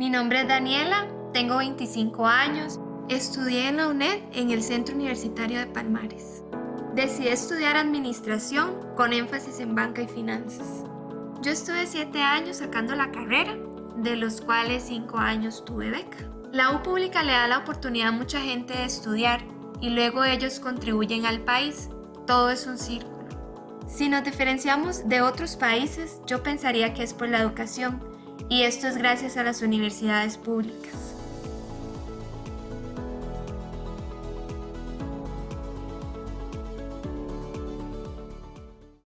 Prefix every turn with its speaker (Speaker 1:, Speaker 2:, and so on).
Speaker 1: Mi nombre es Daniela, tengo 25 años, estudié en la UNED en el Centro Universitario de Palmares. Decidí estudiar administración con énfasis en banca y finanzas. Yo estuve 7 años sacando la carrera, de los cuales 5 años tuve beca. La U pública le da la oportunidad a mucha gente de estudiar y luego ellos contribuyen al país. Todo es un círculo. Si nos diferenciamos de otros países, yo pensaría que es por la educación, y esto es gracias a las universidades públicas.